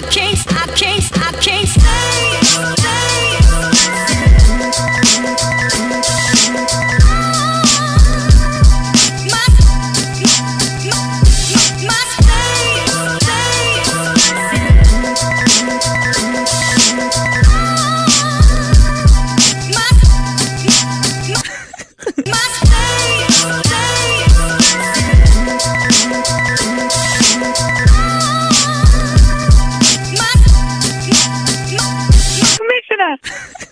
I can't, I can't, I can't. Commissioner.